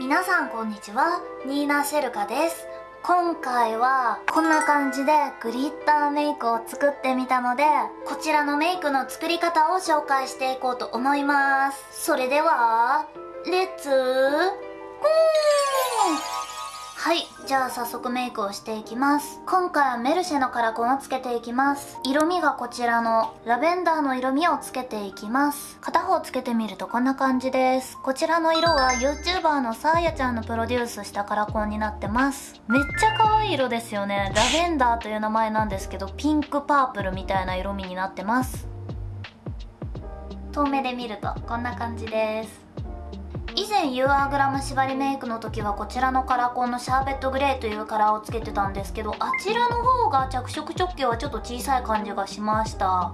皆さんこんにちは。ニーナ・シェルカです。今回はこんな感じでグリッターメイクを作ってみたのでこちらのメイクの作り方を紹介していこうと思います。それではレッツゴー！はい。じゃあ早速メイクをしていきます。今回はメルシェのカラコンをつけていきます。色味がこちらのラベンダーの色味をつけていきます。片方つけてみるとこんな感じです。こちらの色は YouTuber のサーヤちゃんのプロデュースしたカラコンになってます。めっちゃ可愛い色ですよね。ラベンダーという名前なんですけど、ピンクパープルみたいな色味になってます。遠目で見るとこんな感じです。以前 UR グラム縛りメイクの時はこちらのカラコンのシャーベットグレーというカラーをつけてたんですけどあちらの方が着色直径はちょっと小さい感じがしました。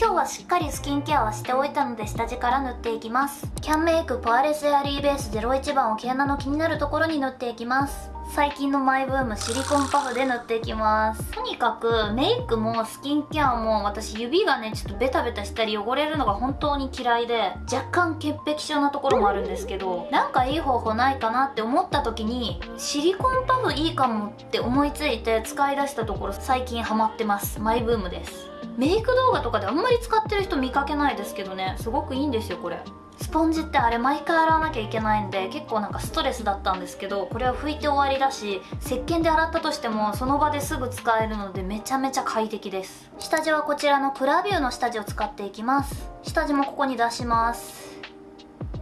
今日はしっかりスキンケアはしておいたので下地から塗っていきます。キャンメイクポアレスエアリーベース01番を毛穴の気になるところに塗っていきます。最近のマイブームシリコンパフで塗っていきます。とにかくメイクもスキンケアも私指がねちょっとベタベタしたり汚れるのが本当に嫌いで若干潔癖症なところもあるんですけどなんかいい方法ないかなって思った時にシリコンパフいいかもって思いついて使い出したところ最近ハマってます。マイブームです。メイク動画とかであんまり使ってる人見かけないですけどね。すごくいいんですよこれ。スポンジってあれ毎回洗わなきゃいけないんで結構なんかストレスだったんですけどこれは拭いて終わりだし石鹸で洗ったとしてもその場ですぐ使えるのでめちゃめちゃ快適です。下地はこちらのクラビューの下地を使っていきます。下地もここに出します。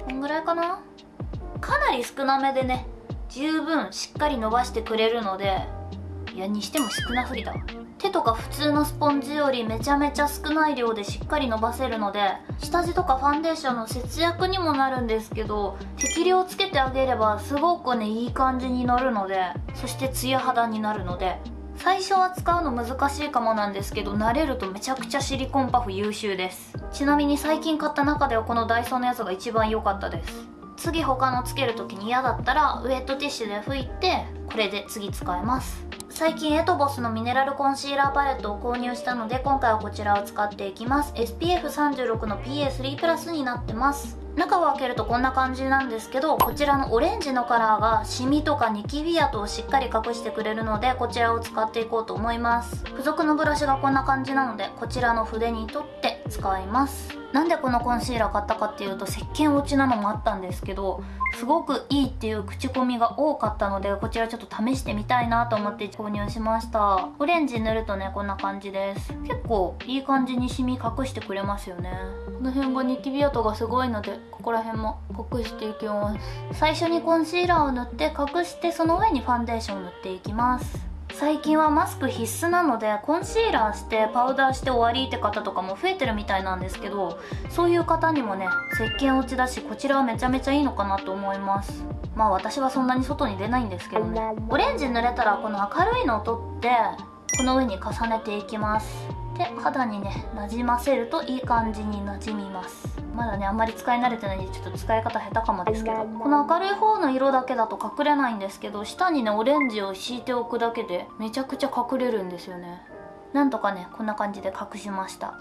こんぐらいかな？かなり少なめでね十分しっかり伸ばしてくれるのでいやにしても少なすぎだ手とか普通のスポンジよりめちゃめちゃ少ない量でしっかり伸ばせるので下地とかファンデーションの節約にもなるんですけど適量つけてあげればすごくねいい感じに乗るのでそしてツヤ肌になるので最初は使うの難しいかもなんですけど慣れるとめちゃくちゃシリコンパフ優秀です。ちなみに最近買った中ではこのダイソーのやつが一番良かったです。次他のつける時に嫌だったらウェットティッシュで拭いてこれで次使えます。最近エトボスのミネラルコンシーラーパレットを購入したので今回はこちらを使っていきます。SPF36 の PA3 プラスになってます。中を開けるとこんな感じなんですけどこちらのオレンジのカラーがシミとかニキビ跡をしっかり隠してくれるのでこちらを使っていこうと思います。付属のブラシがこんな感じなのでこちらの筆に取って使います。なんでこのコンシーラー買ったかっていうと石鹸落ちなのもあったんですけどすごくいいっていう口コミが多かったのでこちらちょっと試してみたいなと思って購入しました。オレンジ塗るとねこんな感じです。結構いい感じにシミ隠してくれますよね。この辺がニキビ跡がすごいのでここら辺も隠していきます最初にコンシーラーを塗って隠してその上にファンデーションを塗っていきます。最近はマスク必須なのでコンシーラーしてパウダーして終わりって方とかも増えてるみたいなんですけどそういう方にもね石鹸落ちだしこちらはめちゃめちゃいいのかなと思います。まあ私はそんなに外に出ないんですけどね。オレンジ塗れたらこの明るいのを取ってこの上に重ねていきます。で肌にねなじませるといい感じになじみます。まだねあんまり使い慣れてないんでちょっと使い方下手かもですけどこの明るい方の色だけだと隠れないんですけど下にねオレンジを敷いておくだけでめちゃくちゃ隠れるんですよね。なんとかねこんな感じで隠しました。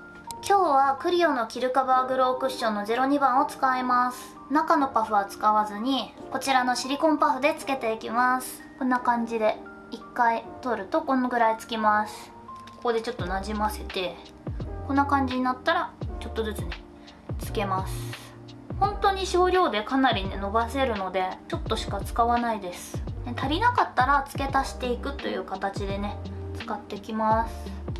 今日はクリオのキルカバーグロークッションの02番を使います。中のパフは使わずにこちらのシリコンパフでつけていきます。こんな感じで1回取るとこのぐらいつきますここでちょっとなじませてこんな感じになったらちょっとずつねつけます。本当に少量でかなりね伸ばせるのでちょっとしか使わないです。足りなかったら付け足していくという形でね使ってきます。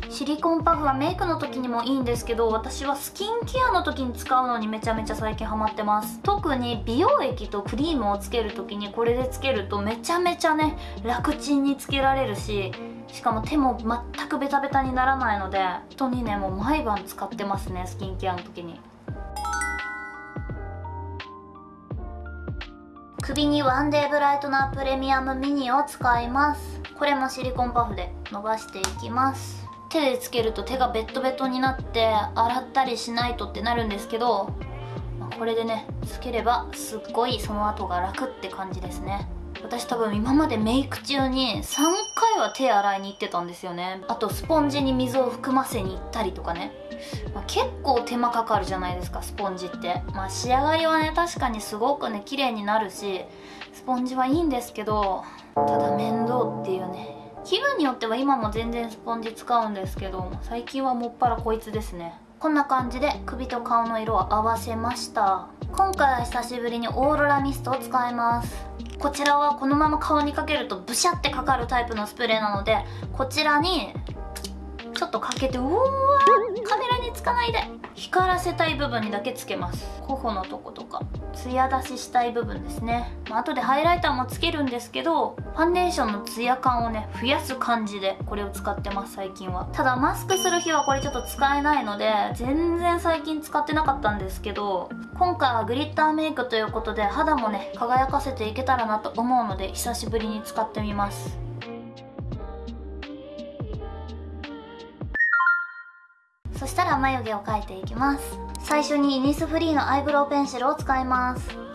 シリコンパフはメイクの時にもいいんですけど私はスキンケアの時に使うのにめちゃめちゃ最近ハマってます。特に美容液とクリームをつける時にこれでつけるとめちゃめちゃね楽ちんにつけられるししかも手も全くベタベタにならないので本当にねもう毎晩使ってますねスキンケアの時に。首にワンデーブライトナープレミアムミニを使います。これもシリコンパフで伸ばしていきます。手でつけると手がベットベトになって洗ったりしないとってなるんですけどこれでねつければすっごいその後が楽って感じですね。私多分今までメイク中に3回は手洗いに行ってたんですよね。あとスポンジに水を含ませに行ったりとかね。まあ、結構手間かかるじゃないですかスポンジって。まあ仕上がりはね確かにすごくね綺麗になるしスポンジはいいんですけどただ面倒っていうね。気分によっては今も全然スポンジ使うんですけど最近はもっぱらこいつですね。こんな感じで首と顔の色を合わせました。今回は久しぶりにオーロラミストを使います。こちらはこのまま顔にかけるとブシャってかかるタイプのスプレーなのでこちらにちょっとかけてうわカメラにつかないで光らせたい部分にだけつけます。頬のとことか。ツヤ出ししたい部分ですね、まあ、後でハイライターもつけるんですけどファンデーションのツヤ感をね増やす感じでこれを使ってます最近は。ただマスクする日はこれちょっと使えないので全然最近使ってなかったんですけど今回はグリッターメイクということで肌もね輝かせていけたらなと思うので久しぶりに使ってみます。そしたら眉毛を描いていきます。最初にイニスフリーのアイブロウペンシルを使います。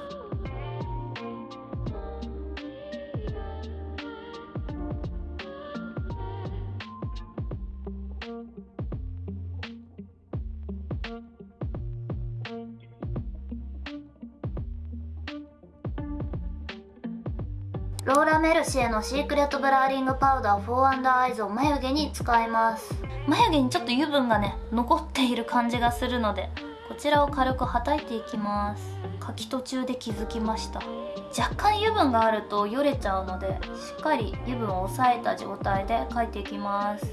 ローラ・メルシエのシークレットブラーリングパウダー4アンダーアイズを眉毛に使います。眉毛にちょっと油分がね残っている感じがするのでこちらを軽くはたいていきます。書き途中で気づきました。若干油分があるとよれちゃうのでしっかり油分を抑えた状態で描いていきます。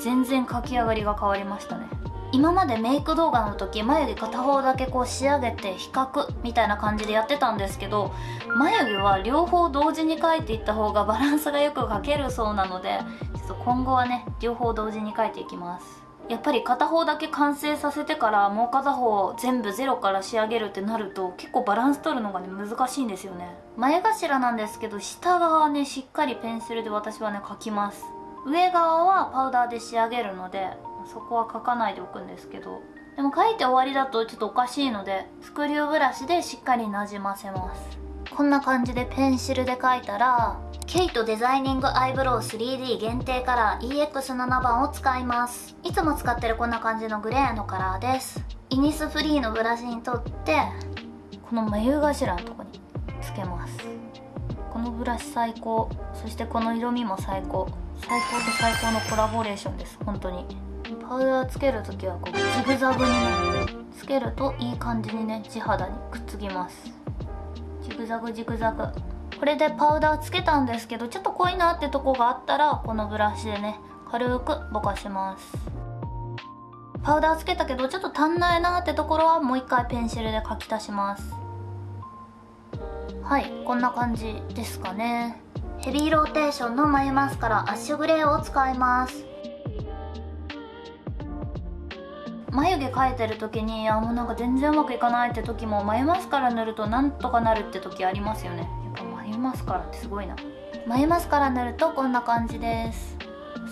全然描き上がりが変わりましたね。今までメイク動画の時眉毛片方だけこう仕上げて比較みたいな感じでやってたんですけど眉毛は両方同時に描いていった方がバランスがよく描けるそうなのでちょっと今後はね両方同時に描いていきます。やっぱり片方だけ完成させてからもう片方全部ゼロから仕上げるってなると結構バランス取るのがね難しいんですよね。前頭なんですけど下側はねしっかりペンシルで私はね描きます。上側はパウダーで仕上げるのでそこは描かないでおくんですけどでも描いて終わりだとちょっとおかしいのでスクリューブラシでしっかりなじませます。こんな感じでペンシルで描いたらケイトデザイニングアイブロウ 3D 限定カラー EX7 番を使います。いつも使ってるこんな感じのグレーのカラーです。イニスフリーのブラシに取ってこの眉頭のとこにつけます。このブラシ最高。そしてこの色味も最高。最高と最高のコラボレーションです。本当に。パウダーつける時はこうジグザグにねつけるといい感じにね地肌にくっつきます。ジグザグジグザグ。これでパウダーつけたんですけどちょっと濃いなってとこがあったらこのブラシでね軽くぼかします。パウダーつけたけどちょっと足んないなってところはもう一回ペンシルで描き足します。はいこんな感じですかね。ヘビーローテーションの眉マスカラアッシュグレーを使います。眉毛描いてる時にあもうなんか全然うまくいかないって時も眉マスカラ塗るとなんとかなるって時ありますよね。やっぱ眉マスカラってすごいな。眉マスカラ塗るとこんな感じです。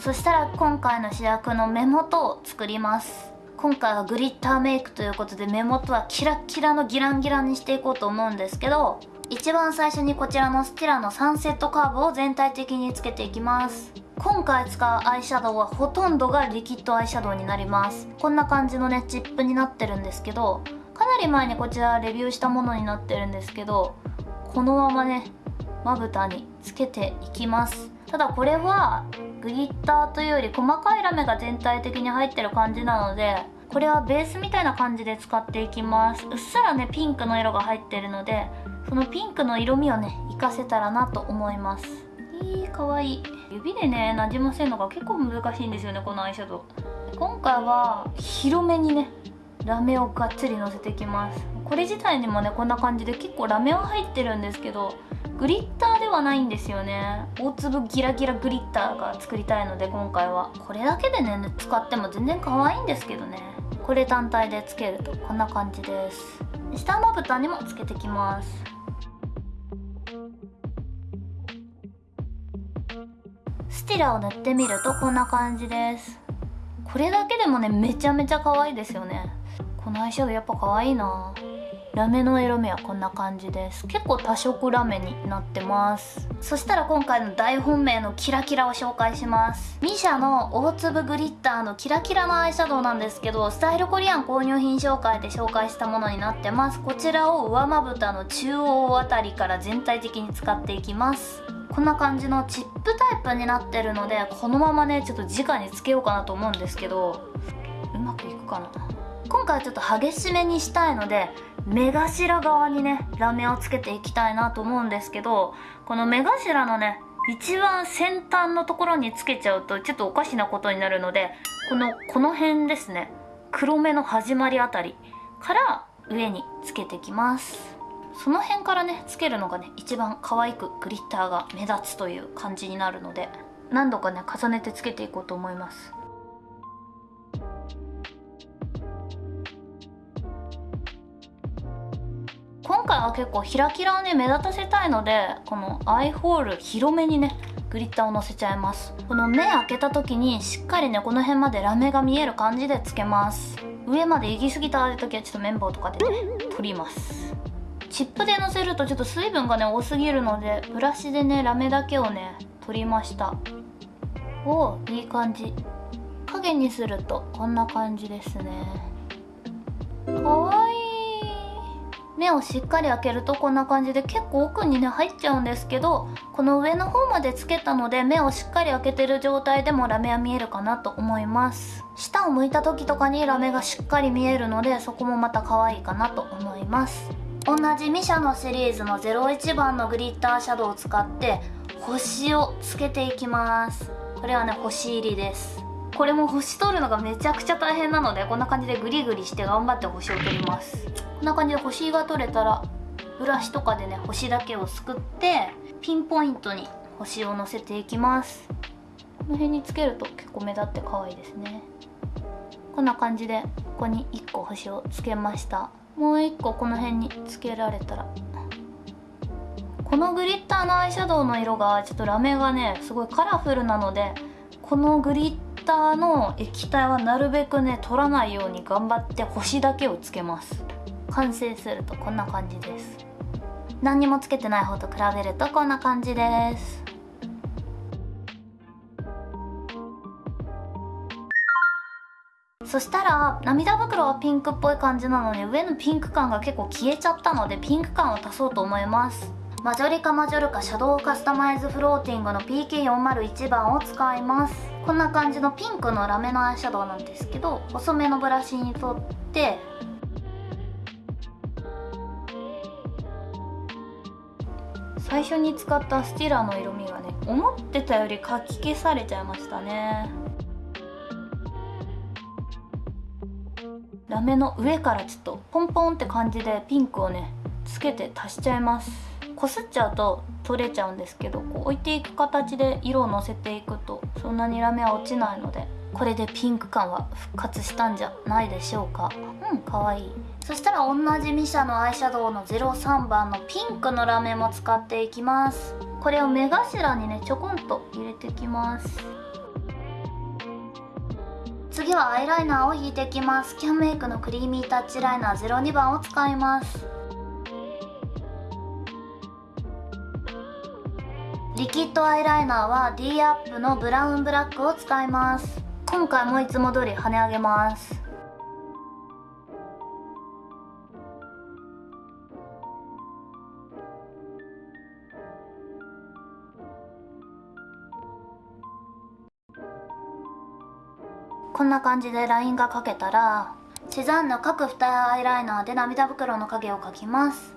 そしたら今回の主役の目元を作ります。今回はグリッターメイクということで目元はキラッキラのギランギランにしていこうと思うんですけど一番最初にこちらのスティラのサンセットカーブを全体的につけていきます。今回使うアイシャドウはほとんどがリキッドアイシャドウになります。こんな感じのねチップになってるんですけどかなり前にこちらレビューしたものになってるんですけどこのままねまぶたにつけていきます。ただこれはグリッターというより細かいラメが全体的に入ってる感じなのでこれはベースみたいな感じで使っていきます。うっすらねピンクの色が入ってるのでそのピンクの色味をね活かせたらなと思います。いいかわいい。指でねなじませるのが結構難しいんですよねこのアイシャドウ今回は広めにねラメをがっつりのせてきます。これ自体にもねこんな感じで結構ラメは入ってるんですけどグリッターではないんですよね。大粒ギラギラグリッターが作りたいので今回は。これだけでね使っても全然可愛いんですけどね。これ単体でつけるとこんな感じです。下まぶたにもつけてきます。ティラを塗ってみるとこんな感じです。これだけでもねめちゃめちゃ可愛いですよね。このアイシャドウやっぱ可愛いな。ラメの色味はこんな感じです。結構多色ラメになってます。そしたら今回の大本命のキラキラを紹介します。ミシャの大粒グリッターのキラキラのアイシャドウなんですけどスタイルコリアン購入品紹介で紹介したものになってます。こちらを上まぶたの中央あたりから全体的に使っていきます。こんな感じのチップタイプになってるのでこのままねちょっと直につけようかなと思うんですけどうまくいくかな？今回はちょっと激しめにしたいので目頭側にねラメをつけていきたいなと思うんですけどこの目頭のね一番先端のところにつけちゃうとちょっとおかしなことになるのでこのこの辺ですね。黒目の始まりあたりから上につけてきます。その辺からねつけるのがね一番可愛くグリッターが目立つという感じになるので何度かね重ねてつけていこうと思います。今回は結構キラキラをね目立たせたいのでこのアイホール広めにねグリッターをのせちゃいます。この目開けた時にしっかりねこの辺までラメが見える感じでつけます。上まで行き過ぎた時はちょっと綿棒とかでね取ります。チップでのせるとちょっと水分がね多すぎるのでブラシでねラメだけをね取りました。おいい感じ。影にするとこんな感じですね。かわいい。目をしっかり開けるとこんな感じで結構奥にね入っちゃうんですけどこの上の方までつけたので目をしっかり開けてる状態でもラメは見えるかなと思います。下を向いた時とかにラメがしっかり見えるのでそこもまた可愛いかなと思います。同じミシャのシリーズの01番のグリッターシャドウを使って星をつけていきます。これはね星入りです。これも星取るのがめちゃくちゃ大変なのでこんな感じでグリグリして頑張って星を取ります。こんな感じで星が取れたらブラシとかでね星だけをすくってピンポイントに星をのせていきます。この辺につけると結構目立って可愛いですね。こんな感じでここに1個星をつけましたもう1個この辺につけられたら。このグリッターのアイシャドウの色がちょっとラメがねすごいカラフルなのでこのグリッターの液体はなるべくね取らないように頑張って星だけをつけます。完成するとこんな感じです。何にもつけてない方と比べるとこんな感じです。そしたら涙袋はピンクっぽい感じなのに上のピンク感が結構消えちゃったのでピンク感を足そうと思います。マジョリカマジョルカシャドウカスタマイズフローティングの PK401 番を使います。こんな感じのピンクのラメのアイシャドウなんですけど細めのブラシに取って最初に使ったスティラーの色味がね思ってたよりかき消されちゃいましたね。ラメの上からちょっとポンポンって感じでピンクをねつけて足しちゃいます。こすっちゃうと取れちゃうんですけどこう置いていく形で色をのせていくとそんなにラメは落ちないのでこれでピンク感は復活したんじゃないでしょうか。うんかわいい。そしたら同じミシャのアイシャドウの03番のピンクのラメも使っていきます。これを目頭にねちょこんと入れていきます。次はアイライナーを引いていきます。キャンメイクのクリーミータッチライナー02番を使います。リキッドアイライナーは D アップのブラウンブラックを使います。今回もいつも通り跳ね上げます。んな感じでラインが描けたらセザンヌ各二重アイライナーで涙袋の影を描きます。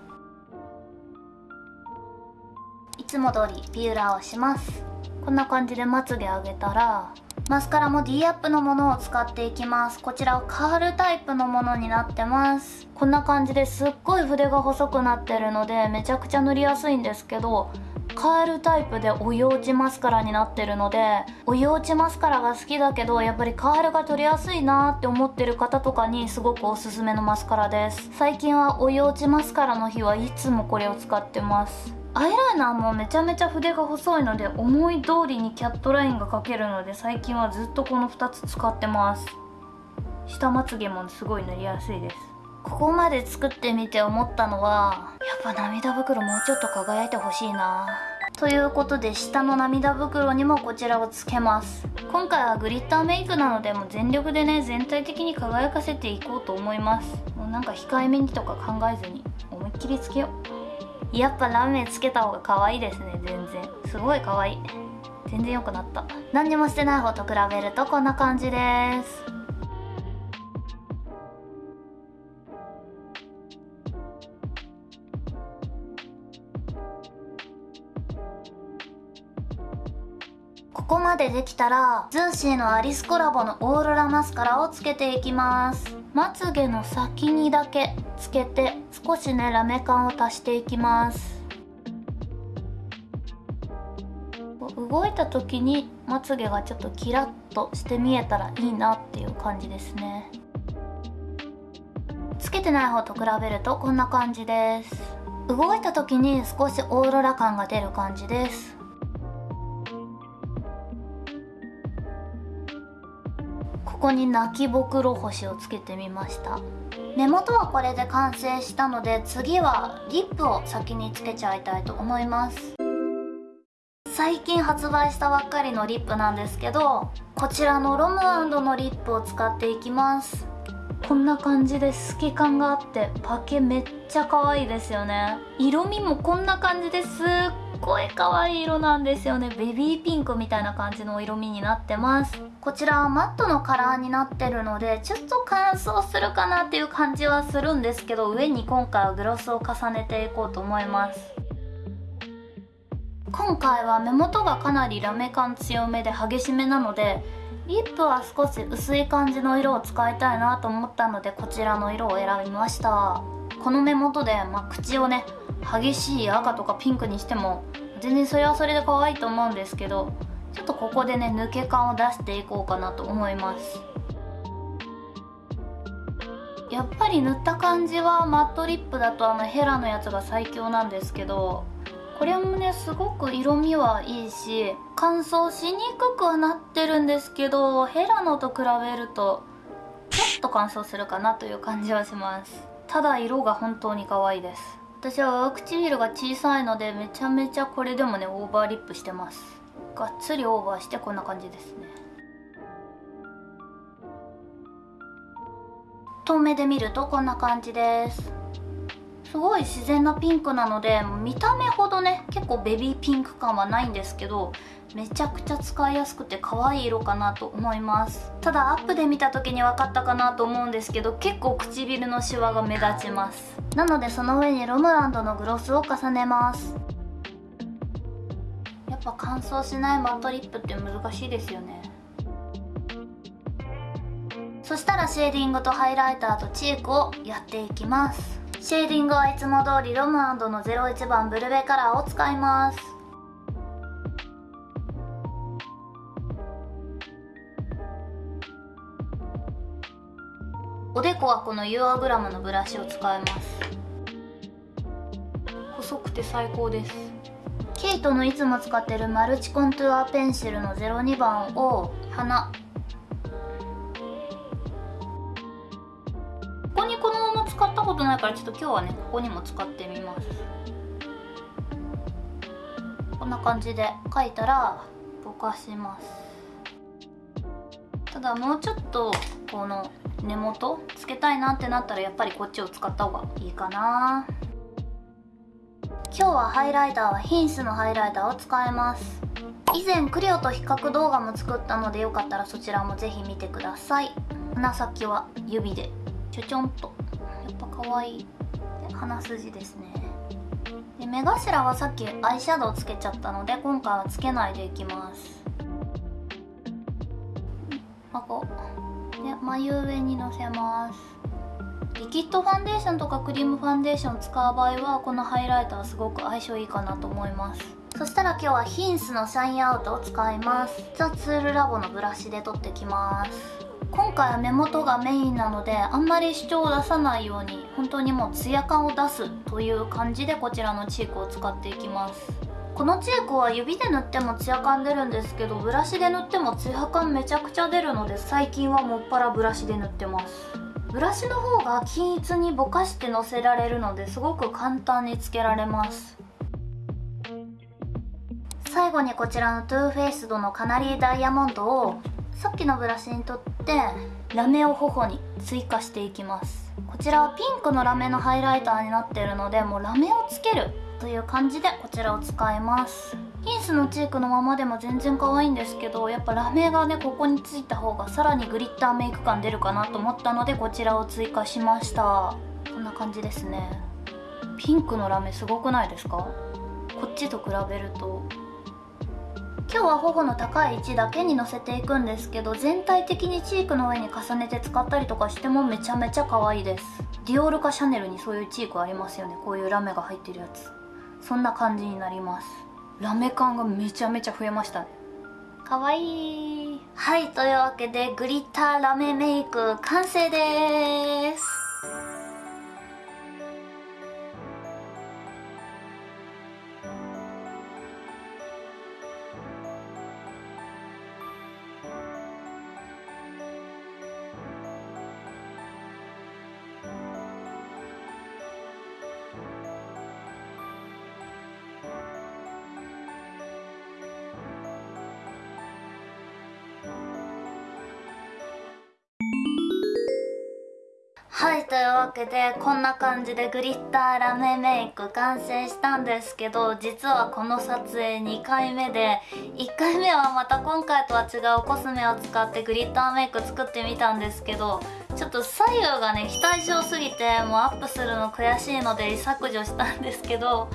いつも通りピューラーをします。こんな感じでまつげ上げたらマスカラも D アップのものを使っていきます。こちらはカールタイプのものになってます。こんな感じです。っごい筆が細くなってるのでめちゃくちゃ塗りやすいんですけどカールタイプでお湯落ちマスカラになってるのでお湯落ちマスカラが好きだけどやっぱりカールが取りやすいなって思ってる方とかにすごくおすすめのマスカラです。最近はお湯落ちマスカラの日はいつもこれを使ってます。アイライナーもめちゃめちゃ筆が細いので思い通りにキャットラインが描けるので最近はずっとこの2つ使ってます。下まつげもすごい塗りやすいです。ここまで作ってみて思ったのはやっぱ涙袋もうちょっと輝いてほしいな。ということで下の涙袋にもこちらをつけます。今回はグリッターメイクなのでもう全力でね全体的に輝かせていこうと思います。もうなんか控えめにとか考えずに思いっきりつけよう。やっぱラメつけた方が可愛いですね。全然。すごい可愛い。全然良くなった。何にもしてない方と比べるとこんな感じです。ここまでできたら ZEESEA のアリスコラボのオーロラマスカラをつけていきます。まつげの先にだけつけて少しねラメ感を足していきます。動いた時にまつげがちょっとキラッとして見えたらいいなっていう感じですね。つけてない方と比べるとこんな感じです。動いた時に少しオーロラ感が出る感じです。ここに泣きぼくろ星をつけてみました。根元はこれで完成したので次はリップを先につけちゃいたいと思います。最近発売したばっかりのリップなんですけどこちらのロムのリップを使っていきます。こんな感じで透け感があってパケめっちゃ可愛いですよね。色味もこんな感じですっごい可愛い色なんですよね。ベビーピンクみたいな感じの色味になってます。こちらはマットのカラーになってるのでちょっと乾燥するかなっていう感じはするんですけど上に今回はグロスを重ねていこうと思います。今回は目元がかなりラメ感強めで激しめなのでリップは少し薄い感じの色を使いたいなと思ったのでこちらの色を選びました。この目元で、まあ、口をね激しい赤とかピンクにしても全然それはそれで可愛いと思うんですけどちょっとここでね抜け感を出していこうかなと思います。やっぱり塗った感じはマットリップだとあのヘラのやつが最強なんですけどこれもねすごく色味はいいし乾燥しにくくはなってるんですけどヘラのと比べるとちょっと乾燥するかなという感じはします。ただ色が本当に可愛いです。私は上唇が小さいのでめちゃめちゃこれでもねオーバーリップしてます。がっつりオーバーしてこんな感じですね。遠目で見るとこんな感じです。すごい自然なピンクなので見た目ほどね結構ベビーピンク感はないんですけどめちゃくちゃ使いやすくて可愛い色かなと思います。ただアップで見た時に分かったかなと思うんですけど結構唇のシワが目立ちます。なのでその上にロムランドのグロスを重ねます。やっぱ乾燥しないマットリップって難しいですよね。そしたらシェーディングとハイライターとチークをやっていきます。シェーディングはいつも通りロムの01番ブルベカラーを使います。おでこはこのユアグラムのブラシを使います。細くて最高です。ケイトのいつも使ってるマルチコントゥアペンシルの02番を鼻ことないからちょっと今日はねここにも使ってみます。こんな感じで書いたらぼかします。ただもうちょっとこの根元つけたいなってなったらやっぱりこっちを使った方がいいかな。今日はハイライターはヒンスのハイライターを使います。以前クリオと比較動画も作ったのでよかったらそちらもぜひ見てください。鼻先は指でちょちょんとかわい。い鼻筋ですね。で目頭はさっきアイシャドウつけちゃったので今回はつけないでいきます。顎で眉上にのせます。リキッドファンデーションとかクリームファンデーション使う場合はこのハイライターすごく相性いいかなと思います。そしたら今日はヒンスのシャインアウトを使います。ザ・ツールラボのブラシで取ってきます。今回は目元がメインなのであんまり主張を出さないように本当にもうツヤ感を出すという感じでこちらのチークを使っていきます。このチークは指で塗ってもツヤ感出るんですけどブラシで塗ってもツヤ感めちゃくちゃ出るので最近はもっぱらブラシで塗ってます。ブラシの方が均一にぼかしてのせられるのですごく簡単につけられます。最後にこちらの Too Faced のカナリーダイヤモンドをさっきのブラシにとってラメを頬に追加していきます。こちらはピンクのラメのハイライターになってるのでもうラメをつけるという感じでこちらを使います。ピンスのチークのままでも全然可愛いんですけどやっぱラメがねここについた方がさらにグリッターメイク感出るかなと思ったのでこちらを追加しました。こんな感じですね。ピンクのラメすごくないですか？こっちと比べると。今日は頬の高い位置だけにのせていくんですけど全体的にチークの上に重ねて使ったりとかしてもめちゃめちゃ可愛いです。ディオールかシャネルにそういうチークありますよね。こういうラメが入ってるやつ。そんな感じになります。ラメ感がめちゃめちゃ増えましたね。かわいいはいというわけでグリッターラメメイク完成です。わけでこんな感じでグリッターラメメイク完成したんですけど実はこの撮影2回目で1回目はまた今回とは違うコスメを使ってグリッターメイク作ってみたんですけどちょっと左右がね非対称すぎてもうアップするの悔しいので削除したんですけど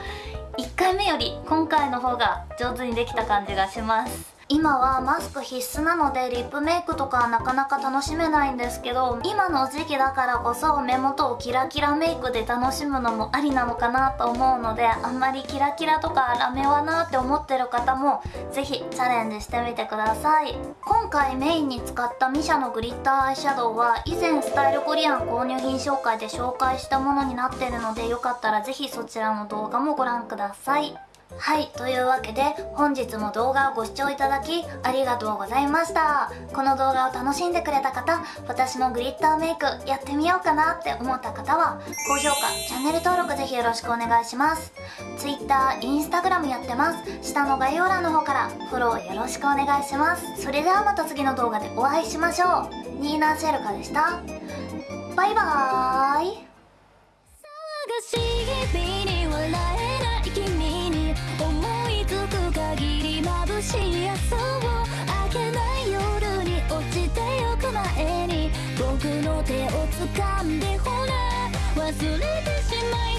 1回目より今回の方が上手にできた感じがします。今はマスク必須なのでリップメイクとかはなかなか楽しめないんですけど今の時期だからこそ目元をキラキラメイクで楽しむのもありなのかなと思うのであんまりキラキラとかラメはなって思ってる方もぜひチャレンジしてみてください。今回メインに使ったミシャのグリッターアイシャドウは以前スタイルコリアン購入品紹介で紹介したものになってるのでよかったらぜひそちらの動画もご覧ください。はいというわけで本日も動画をご視聴いただきありがとうございました。この動画を楽しんでくれた方私のグリッターメイクやってみようかなって思った方は高評価チャンネル登録ぜひよろしくお願いします。Twitter、Instagram やってます。下の概要欄の方からフォローよろしくお願いします。それではまた次の動画でお会いしましょう。ニーナ・シェルカでした。バイバーイ。しい朝を明けない夜に落ちてゆく前に僕の手を掴んでほら忘れてしまい